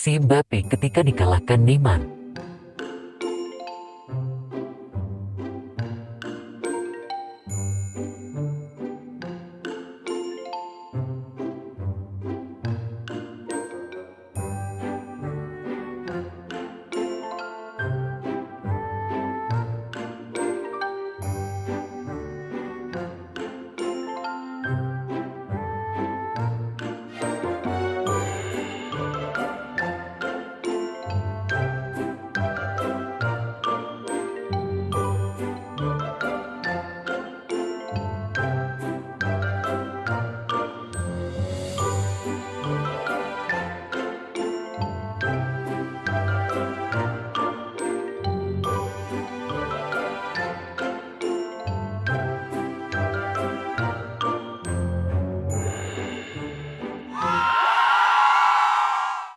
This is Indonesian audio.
reaksi Mbappe ketika dikalahkan Neymar.